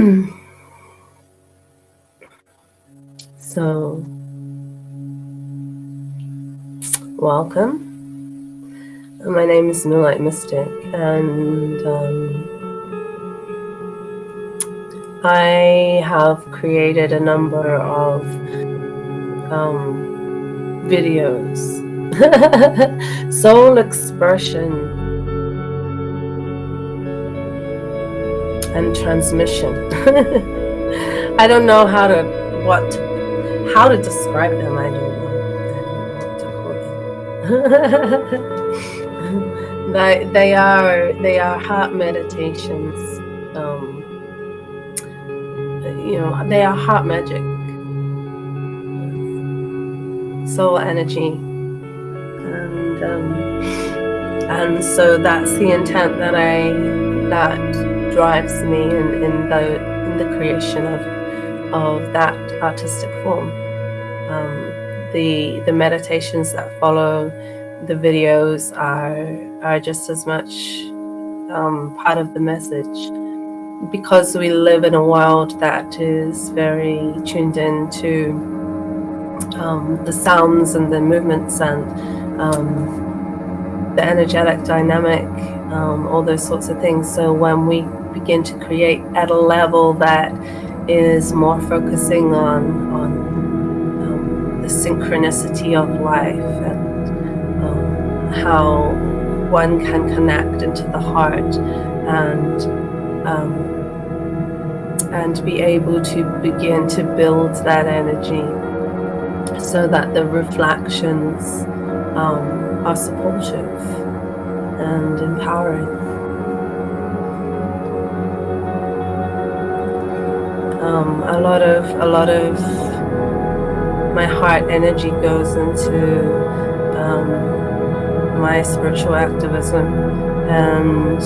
so, welcome. My name is Moonlight Mystic, and um, I have created a number of um, videos, soul expression and transmission. I don't know how to what how to describe them. I don't know. they they are they are heart meditations. Um, you know, they are heart magic, soul energy, and um, and so that's the intent that I that drives me in, in the in the creation of of that artistic form. Um, the the meditations that follow the videos are are just as much um, part of the message because we live in a world that is very tuned in to um, the sounds and the movements and um, the energetic dynamic, um, all those sorts of things. So when we begin to create at a level that is more focusing on, on um, the synchronicity of life and um, how one can connect into the heart and um, and be able to begin to build that energy so that the reflections um, are supportive and empowering. Um, a lot of a lot of my heart energy goes into um, my spiritual activism. And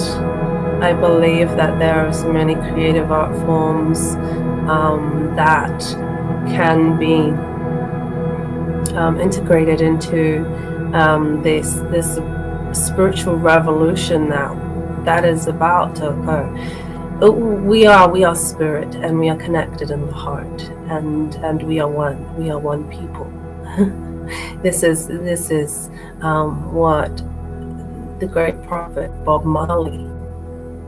I believe that there are so many creative art forms um, that can be um, integrated into um, this this spiritual revolution now that is about to occur we are we are spirit and we are connected in the heart and and we are one we are one people. This is this is um, what the great prophet bob marley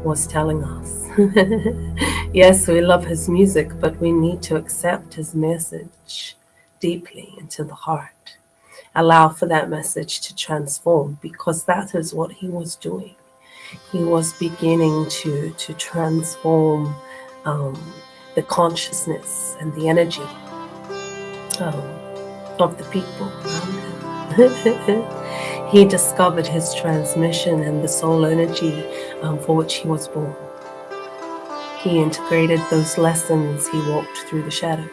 was telling us. Yes we love his music but we need to accept his message deeply into the heart. Allow for that message to transform because that is what he was doing he was beginning to to transform um, the consciousness and the energy um, of the people he discovered his transmission and the soul energy um, for which he was born. He integrated those lessons. He walked through the shadows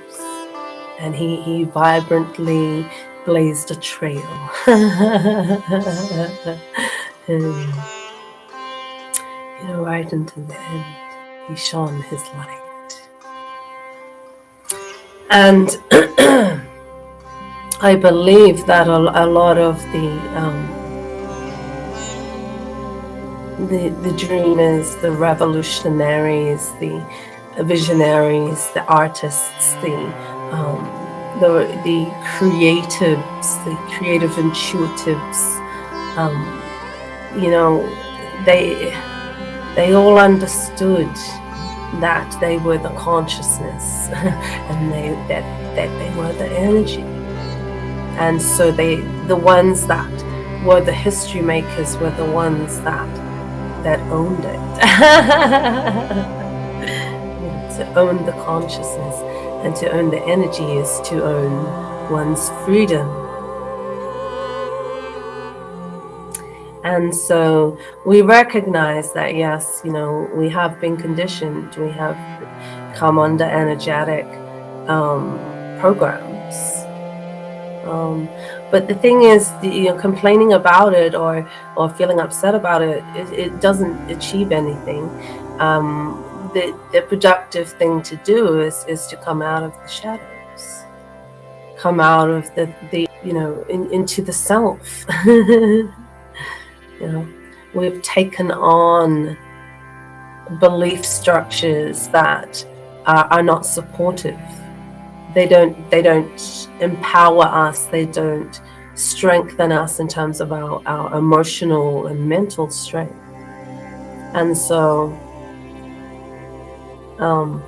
and he, he vibrantly blazed a trail. right into the end, he shone his light. And I believe that a, a lot of the, um, the the dreamers, the revolutionaries, the visionaries, the artists, the um, the the creatives, the creative intuitives, um, you know, they they all understood that they were the consciousness and they that that they were the energy. And so they the ones that were the history makers were the ones that that owned it. To own the consciousness and to own the energy is to own one's freedom And so we recognize that, yes, you know, we have been conditioned, we have come under energetic um, programs. Um, but the thing is, you know, complaining about it or, or feeling upset about it, it, it doesn't achieve anything. Um, the, the productive thing to do is, is to come out of the shadows, come out of the, the you know, in, into the self. You know, we've taken on belief structures that are, are not supportive. They don't they don't empower us. They don't strengthen us in terms of our, our emotional and mental strength. And so um,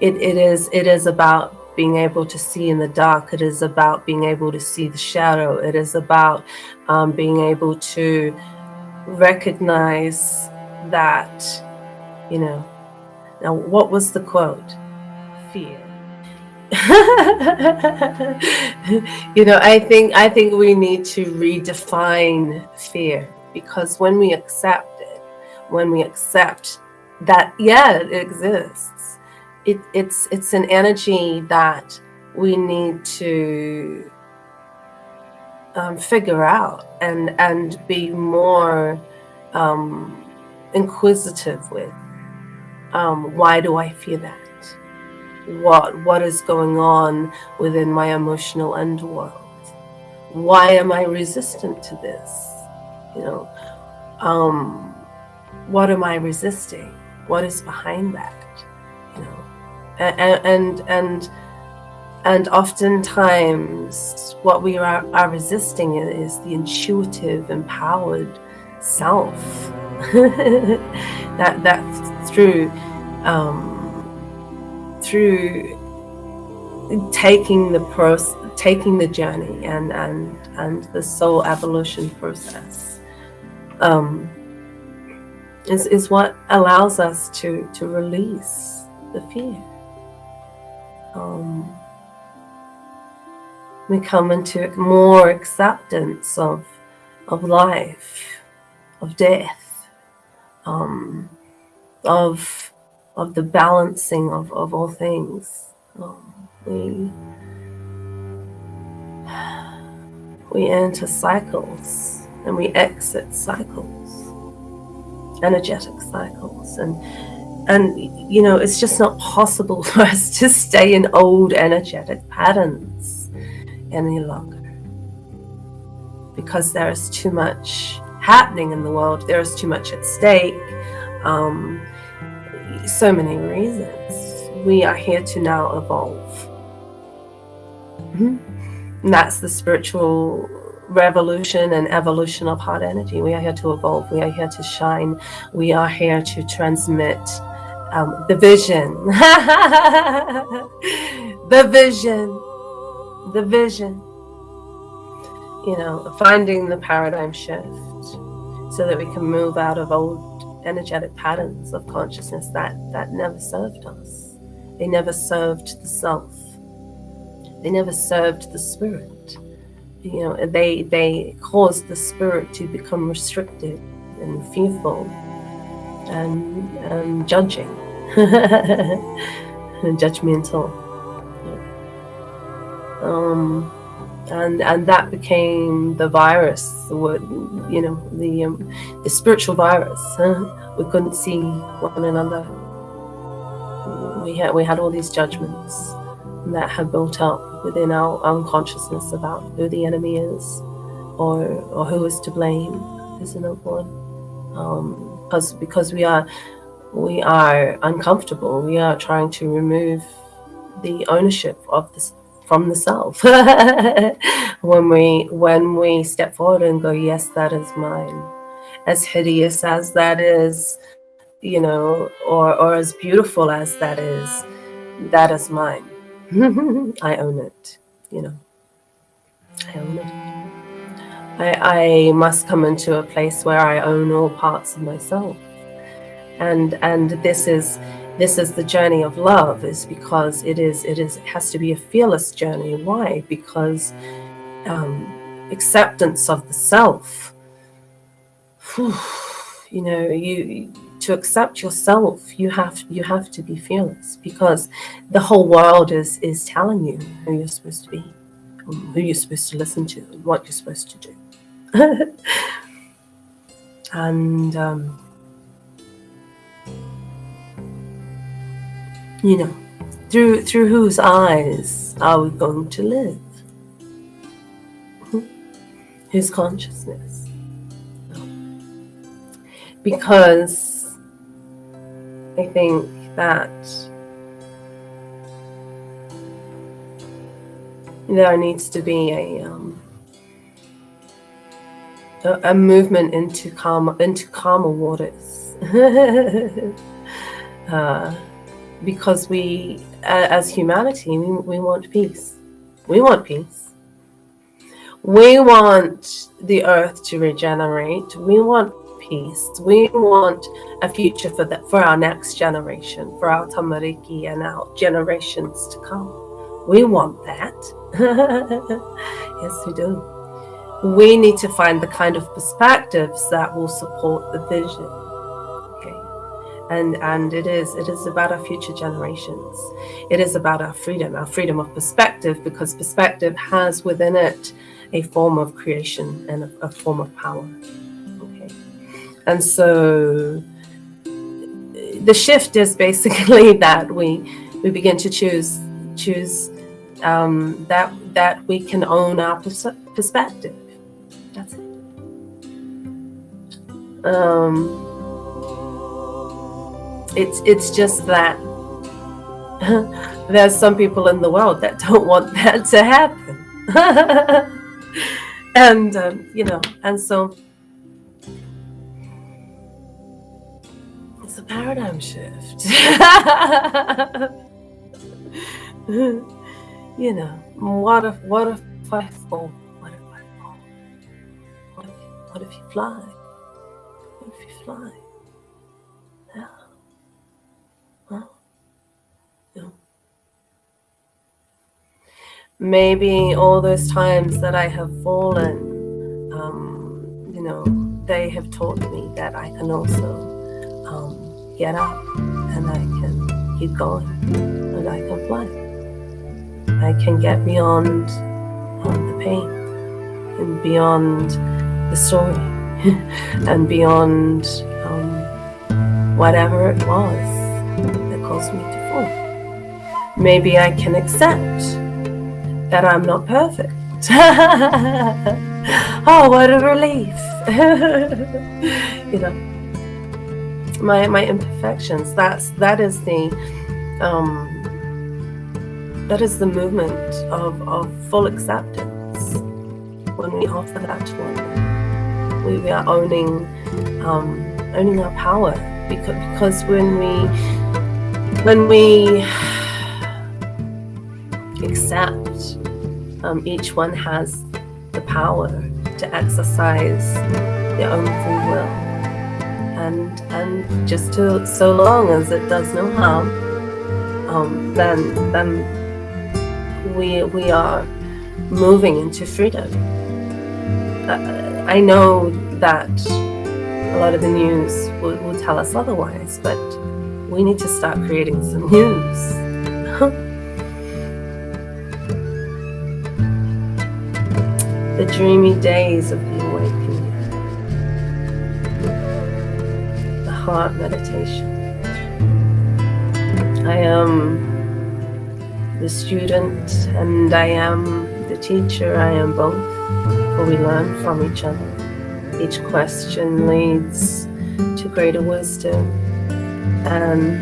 it, it is it is about being able to see in the dark. It is about being able to see the shadow. It is about um, being able to recognize that, you know. Now, what was the quote? Fear. you know, I think I think we need to redefine fear because when we accept it, when we accept that yeah, it exists, it, it's it's an energy that we need to um, figure out and and be more um, inquisitive with. Um, why do I feel that? what what is going on within my emotional underworld why am i resistant to this you know um what am i resisting what is behind that you know and and and, and oftentimes what we are, are resisting is the intuitive empowered self that that's through um, through taking the process, taking the journey and and and the soul evolution process um, is is what allows us to to release the fear. Um, we come into more acceptance of of life, of death, um, of of the balancing of, of all things. Um, we we enter cycles and we exit cycles, energetic cycles, and and you know it's just not possible for us to stay in old energetic patterns any longer because there is too much happening in the world. There is too much at stake. Um, so many reasons. We are here to now evolve. Mm-hmm. And that's the spiritual revolution and evolution of heart energy. We are here to evolve. We are here to shine. We are here to transmit um, the vision. the vision. The vision. You know, finding the paradigm shift so that we can move out of old energetic patterns of consciousness that that never served us. They never served the self. They never served the spirit. You know they they caused the spirit to become restricted and fearful and, and judging. And judgmental um and and that became the virus the you know the um, the spiritual virus. We couldn't see one another. We had we had all these judgments that had built up within our unconsciousness about who the enemy is or or who is to blame is another one. Um because because we are we are uncomfortable. We are trying to remove the ownership of this from the self. When we when we step forward and go yes that is mine. As hideous as that is you know or or as beautiful as that is that is mine. I own it you know. I own it. I, I must come into a place where i own all parts of myself. And and this is this is the journey of love is because it is it is has to be a fearless journey. Why? Because um, acceptance of the self. You know you to accept yourself you have you have to be fearless because the whole world is is telling you who you're supposed to be who you're supposed to listen to what you're supposed to do. And um, You know, through through whose eyes are we going to live? Hmm? His consciousness. Because I think that there needs to be a um, a movement into calm into calmer waters. uh, because we uh, as humanity we, we want peace. We want peace. We want the earth to regenerate. We want peace. We want a future for that for our next generation for our tamariki and our generations to come. We want that. Yes we do. We need to find the kind of perspectives that will support the vision and and it is it is about our future generations. It is about our freedom our freedom of perspective because perspective has within it a form of creation and a, a form of power. Okay. And so the shift is basically that we we begin to choose choose um, that that we can own our pers- perspective. That's it. Um, it's it's just that there's some people in the world that don't want that to happen, and um, you know, and so it's a paradigm shift. you know, what if what if I fall? What if you fly? What if you fly? Maybe all those times that I have fallen, um, you know, they have taught me that I can also um, get up and I can keep going and I can fly. I can get beyond um, the pain and beyond the story and beyond um, whatever it was that caused me to fall. Maybe I can accept that I'm not perfect. oh, what a relief! you know, my my imperfections. That's that is the um, that is the movement of of full acceptance when we offer that to one we, we are owning um, owning our power because because when we when we accept um, each one has the power to exercise their own free will and and just to so long as it does no harm um, then then we we are moving into freedom uh, I know that a lot of the news will, will tell us otherwise, but we need to start creating some news. dreamy days of the awakening, the heart meditation. I am the student and I am the teacher, I am both for we learn from each other. Each question leads to greater wisdom and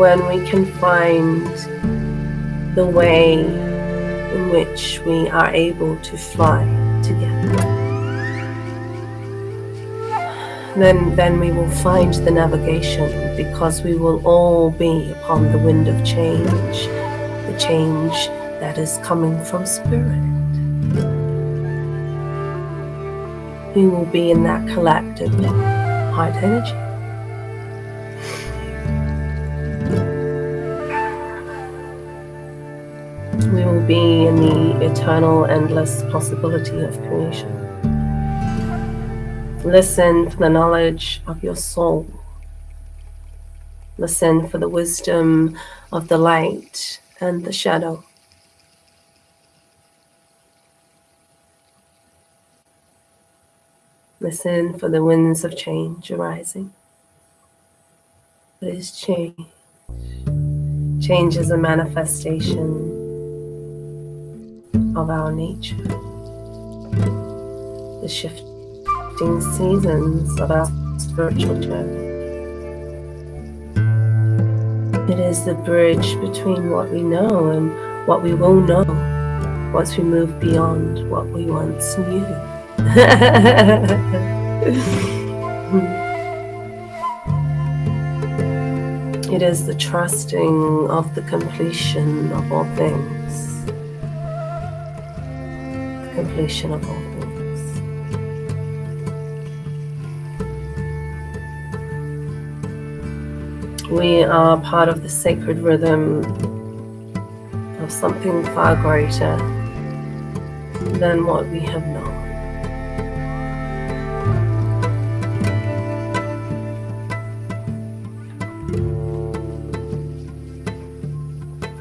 when we can find the way in which we are able to fly together. Then then we will find the navigation because we will all be upon the wind of change the change that is coming from spirit. We will be in that collective heart energy be in the eternal endless possibility of creation Listen for the knowledge of your soul. Listen for the wisdom of the light and the shadow. Listen for the winds of change arising. What is change? Change is a manifestation of our nature. The shifting seasons of our spiritual journey. It is the bridge between what we know and what we will know once we move beyond what we once knew. it is the trusting of the completion of all things. Completion of all things. We are part of the sacred rhythm of something far greater than what we have known.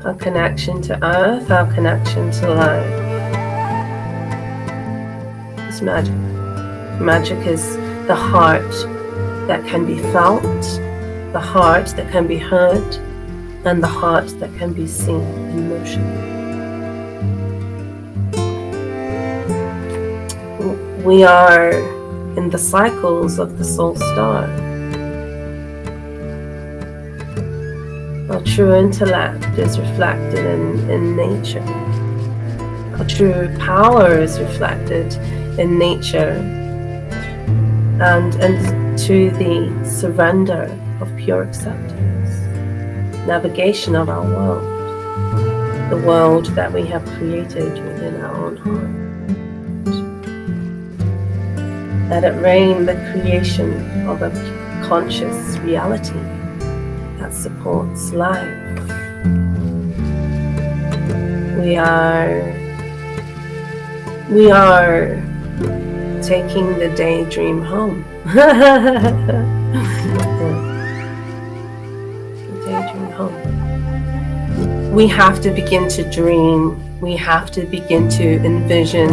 Our connection to earth, our connection to life magic. Magic is the heart that can be felt the heart that can be heard, and the heart that can be seen in motion. We are in the cycles of the soul star. Our true intellect is reflected in, in nature. Our true power is reflected in nature and, into the surrender of pure acceptance, navigation of our world, the world that we have created within our own heart. Let it rain the creation of a conscious reality that supports life. We are we are taking the daydream home. we have to begin to dream. We have to begin to envision.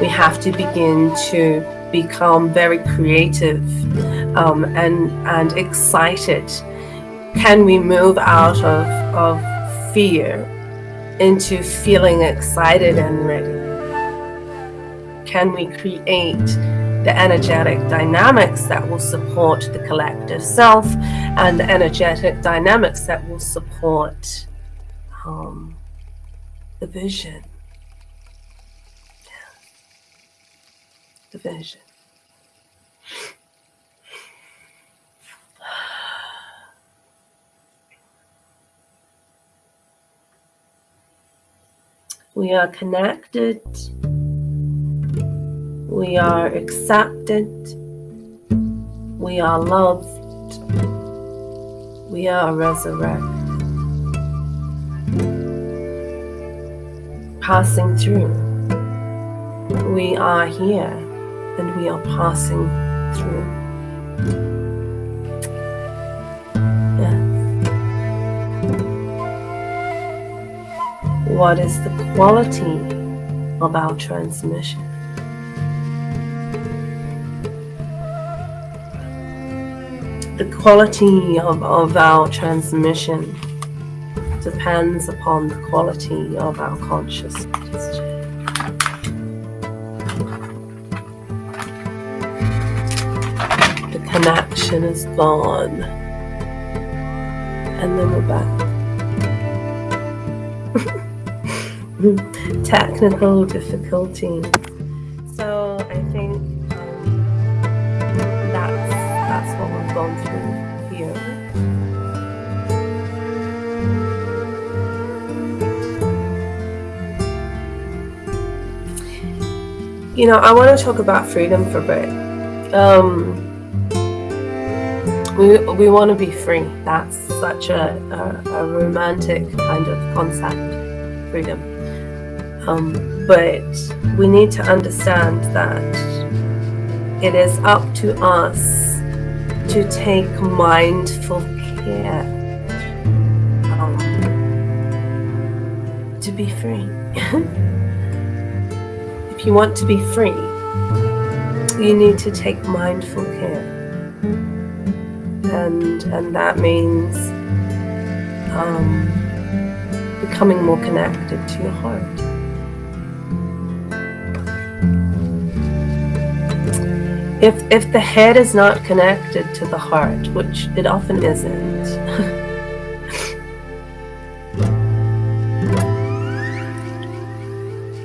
We have to begin to become very creative um, and and excited. Can we move out of of fear into feeling excited and ready? Can we create the energetic dynamics that will support the collective self and the energetic dynamics that will support um, the vision. The vision. We are connected. We are accepted. We are loved. We are resurrected. passing through. We are here and we are passing through. What is the quality of our transmission? The quality of, of our transmission depends upon the quality of our consciousness. The connection is gone. And then we're back. Technical difficulty. You know, I want to talk about freedom for a bit. Um, we, we want to be free. That's such a, a, a romantic kind of concept, freedom. Um, but we need to understand that it is up to us to take mindful care um, to be free. If you want to be free, you need to take mindful care. And, and that means um, becoming more connected to your heart. if if the head is not connected to the heart, which it often isn't,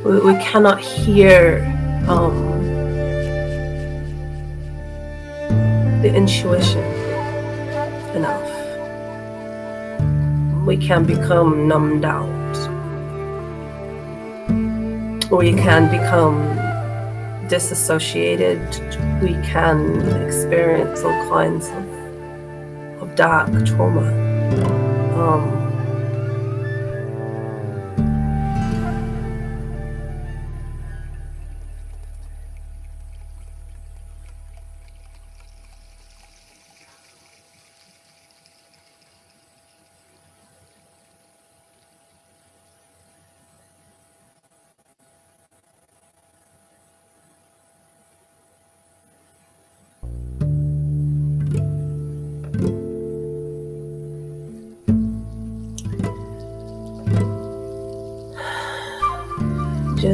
we, we, cannot hear um, the intuition enough. We can become numbed out. We can become disassociated, we can experience all kinds of, of dark trauma. Um,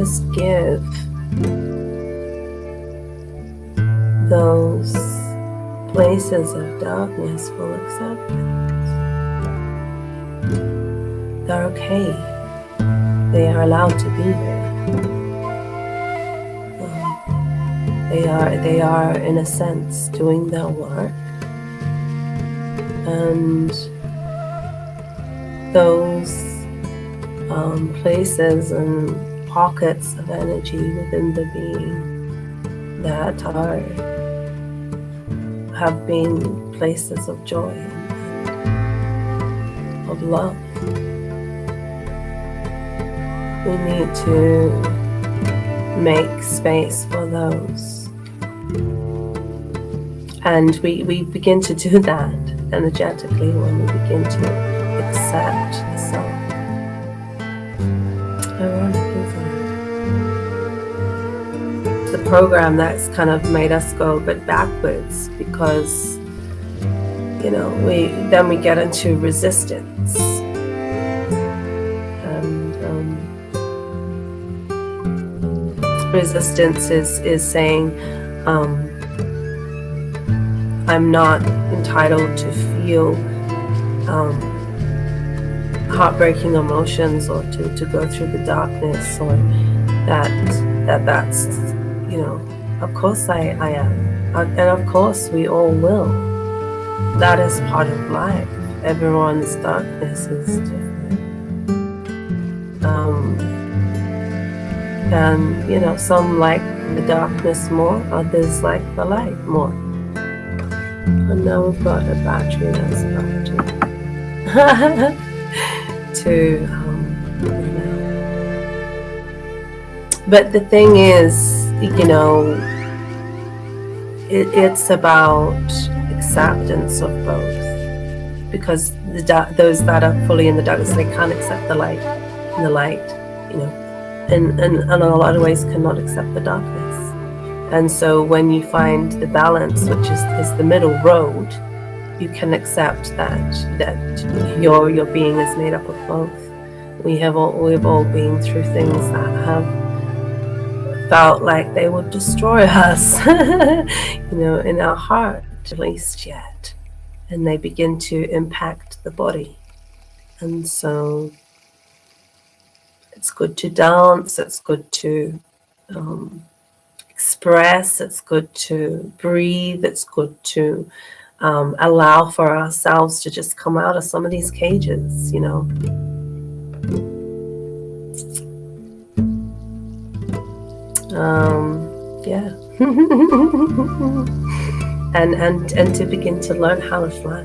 just give those places of darkness full acceptance. They're okay. They are allowed to be there. Um, they are they are in a sense doing their work. And those um, places and pockets of energy within the being that are have been places of joy and of love. We need to make space for those. And we, we begin to do that energetically when we begin to accept the self. Program that's kind of made us go a bit backwards because you know we then we get into resistance. And um, resistance is is saying um, I'm not entitled to feel um, heartbreaking emotions or to, to go through the darkness or that that that's you know, of course I, I am. And of course we all will. That is part of life. Everyone's darkness is different. Um, and, you know, some like the darkness more, others like the light more. And now we've got a battery that's about to, to um. But the thing is, you know, it, it's about acceptance of both. Because the those that are fully in the darkness they can't accept the light and the light you know and, and, and in a lot of ways cannot accept the darkness. And so when you find the balance which is, is the middle road you can accept that that your your being is made up of both. We have all we've all been through things that have felt like they would destroy us, you know, in our heart, at least yet. And they begin to impact the body. And so it's good to dance, it's good to um, express, it's good to breathe, it's good to um, allow for ourselves to just come out of some of these cages, you know. Um, yeah. And and and to begin to learn how to fly.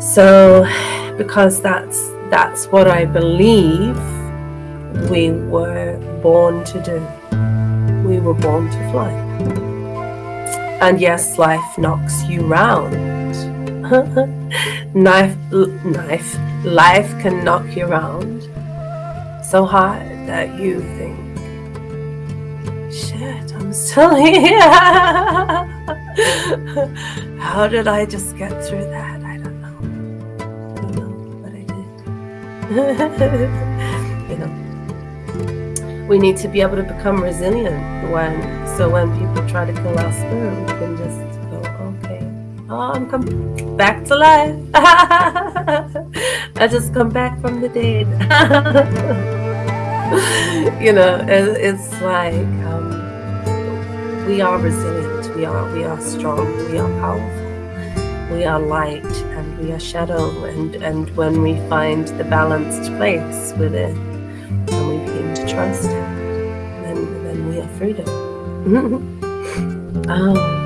So because that's that's what i believe we were born to do. We were born to fly. And yes life knocks you round. Knife knife. Life can knock you round. So hard that you think shit, I'm still here. How did I just get through that? I don't know. I don't know, but I did. you know, we need to be able to become resilient when so when people try to kill our spirit, we can just go, okay, oh, I'm coming back to life. I just come back from the dead. you know, it, it's like um, we are resilient. We are we are strong. We are powerful. We are light and we are shadow. And and when we find the balanced place within, and we begin to trust it, then then we are freedom. oh.